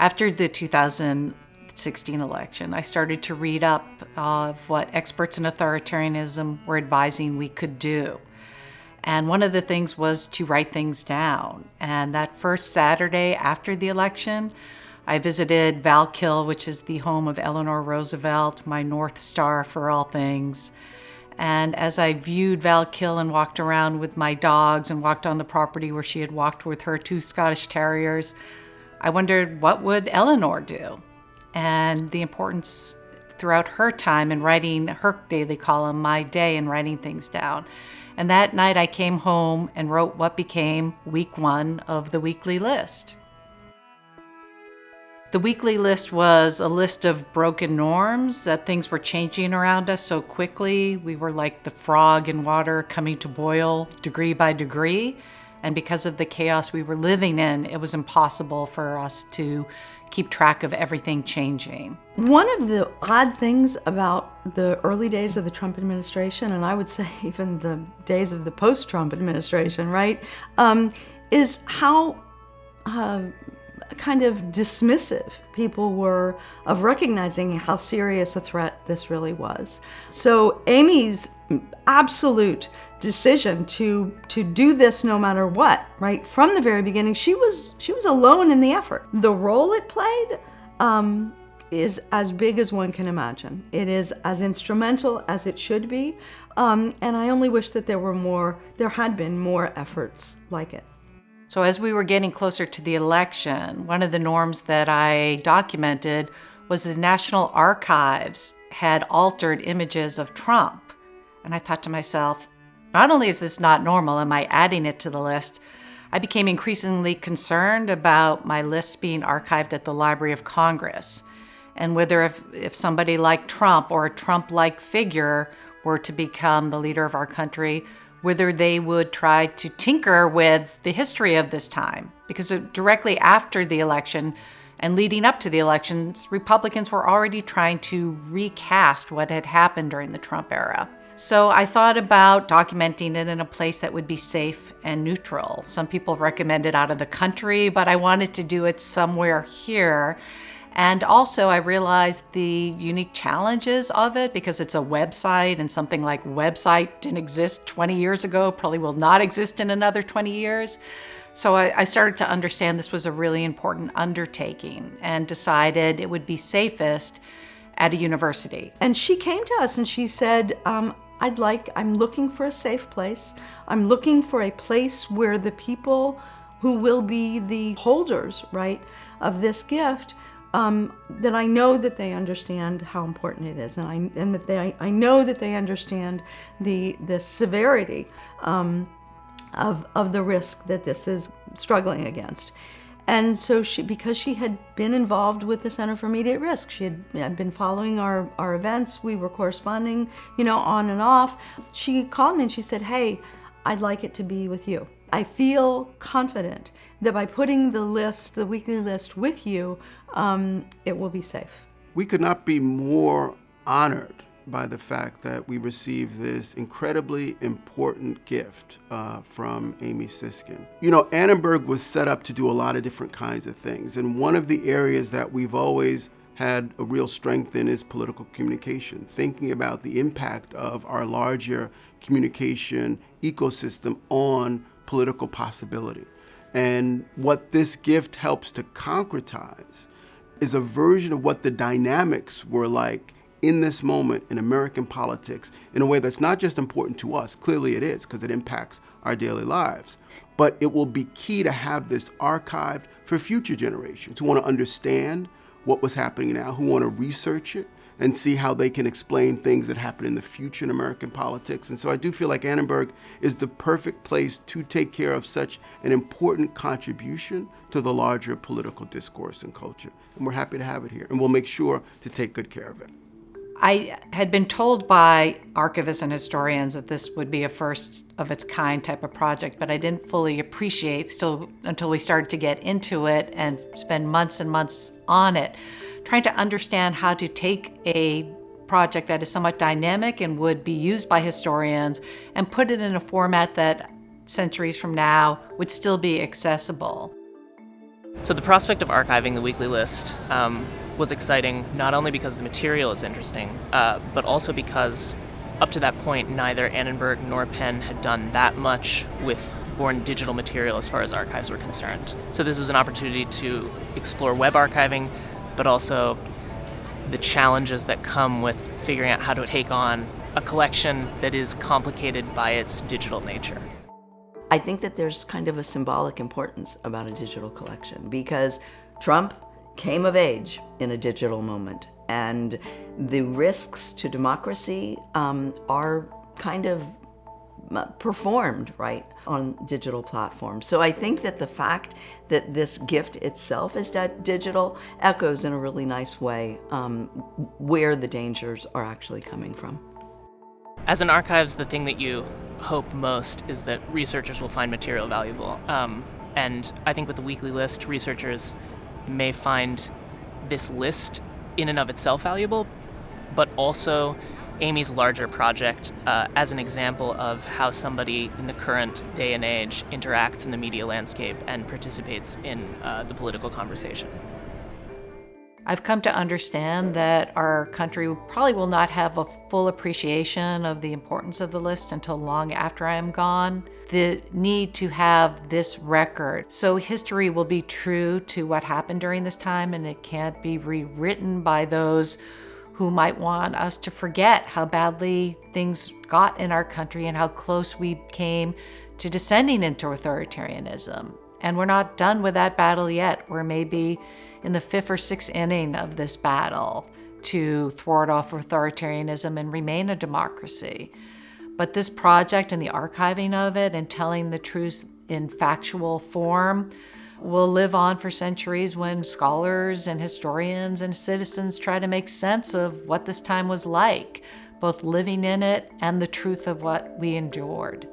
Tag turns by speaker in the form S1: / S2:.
S1: After the 2016 election, I started to read up of what experts in authoritarianism were advising we could do. And one of the things was to write things down. And that first Saturday after the election, I visited Valkill, which is the home of Eleanor Roosevelt, my North Star for all things. And as I viewed Valkill and walked around with my dogs and walked on the property where she had walked with her two Scottish Terriers, I wondered what would Eleanor do? And the importance throughout her time in writing her daily column, My Day, and writing things down. And that night I came home and wrote what became week one of the weekly list. The weekly list was a list of broken norms that things were changing around us so quickly. We were like the frog in water coming to boil degree by degree. And because of the chaos we were living in, it was impossible for us to keep track of everything changing.
S2: One of the odd things about the early days of the Trump administration, and I would say even the days of the post Trump administration, right, um, is how uh, kind of dismissive people were of recognizing how serious a threat this really was. So Amy's absolute decision to to do this no matter what, right from the very beginning, she was she was alone in the effort. The role it played um, is as big as one can imagine. It is as instrumental as it should be, um, and I only wish that there were more. There had been more efforts like it.
S1: So, as we were getting closer to the election, one of the norms that I documented was the National Archives had altered images of Trump. And I thought to myself, not only is this not normal, am I adding it to the list? I became increasingly concerned about my list being archived at the Library of Congress and whether if, if somebody like Trump or a Trump like figure were to become the leader of our country, whether they would try to tinker with the history of this time. Because uh, directly after the election and leading up to the elections, Republicans were already trying to recast what had happened during the Trump era. So I thought about documenting it in a place that would be safe and neutral. Some people recommended out of the country, but I wanted to do it somewhere here and also, I realized the unique challenges of it because it's a website, and something like website didn't exist 20 years ago, probably will not exist in another 20 years. So I, I started to understand this was a really important undertaking and decided it would be safest at a university.
S2: And she came to us and she said, um, I'd like, I'm looking for a safe place. I'm looking for a place where the people who will be the holders, right, of this gift um, that I know that they understand how important it is, and I and that they I know that they understand the the severity um, of of the risk that this is struggling against. And so she, because she had been involved with the Center for Media at Risk, she had been following our, our events. We were corresponding, you know, on and off. She called me and she said, "Hey, I'd like it to be with you." I feel confident that by putting the list, the weekly list with you, um, it will be safe.
S3: We could not be more honored by the fact that we received this incredibly important gift uh, from Amy Siskind. You know, Annenberg was set up to do a lot of different kinds of things, and one of the areas that we've always had a real strength in is political communication, thinking about the impact of our larger communication ecosystem on political possibility. And what this gift helps to concretize is a version of what the dynamics were like in this moment in American politics in a way that's not just important to us, clearly it is, because it impacts our daily lives, but it will be key to have this archived for future generations who want to understand what was happening now, who want to research it, and see how they can explain things that happen in the future in American politics. And so I do feel like Annenberg is the perfect place to take care of such an important contribution to the larger political discourse and culture. And we're happy to have it here. And we'll make sure to take good care of it.
S1: I had been told by archivists and historians that this would be a first of its kind type of project, but I didn't fully appreciate still until we started to get into it and spend months and months on it trying to understand how to take a project that is somewhat dynamic and would be used by historians and put it in a format that centuries from now would still be accessible.
S4: So the prospect of archiving the weekly list um, was exciting, not only because the material is interesting, uh, but also because up to that point, neither Annenberg nor Penn had done that much with born digital material as far as archives were concerned. So this was an opportunity to explore web archiving, but also the challenges that come with figuring out how to take on a collection that is complicated by its digital nature.
S2: I think that there's kind of a symbolic importance about a digital collection because Trump came of age in a digital moment, and the risks to democracy um, are kind of uh, performed right on digital platforms. So I think that the fact that this gift itself is digital echoes in a really nice way um, where the dangers are actually coming from.
S4: As an archives, the thing that you hope most is that researchers will find material valuable. Um, and I think with the weekly list, researchers may find this list in and of itself valuable, but also Amy's larger project uh, as an example of how somebody in the current day and age interacts in the media landscape and participates in uh, the political conversation.
S1: I've come to understand that our country probably will not have a full appreciation of the importance of the list until long after I am gone. The need to have this record. So history will be true to what happened during this time and it can't be rewritten by those who might want us to forget how badly things got in our country and how close we came to descending into authoritarianism. And we're not done with that battle yet. We're maybe in the fifth or sixth inning of this battle to thwart off authoritarianism and remain a democracy. But this project and the archiving of it and telling the truth in factual form will live on for centuries when scholars and historians and citizens try to make sense of what this time was like, both living in it and the truth of what we endured.